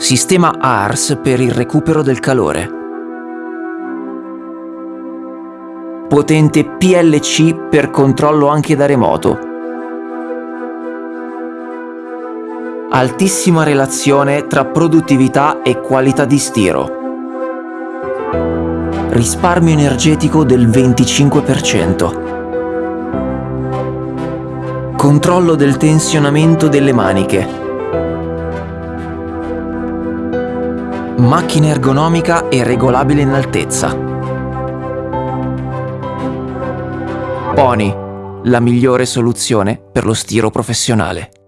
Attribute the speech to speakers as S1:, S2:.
S1: Sistema ARS per il recupero del calore. Potente PLC per controllo anche da remoto. Altissima relazione tra produttività e qualità di stiro. Risparmio energetico del 25%. Controllo del tensionamento delle maniche. Macchina ergonomica e regolabile in altezza. Pony, la migliore soluzione per lo stiro professionale.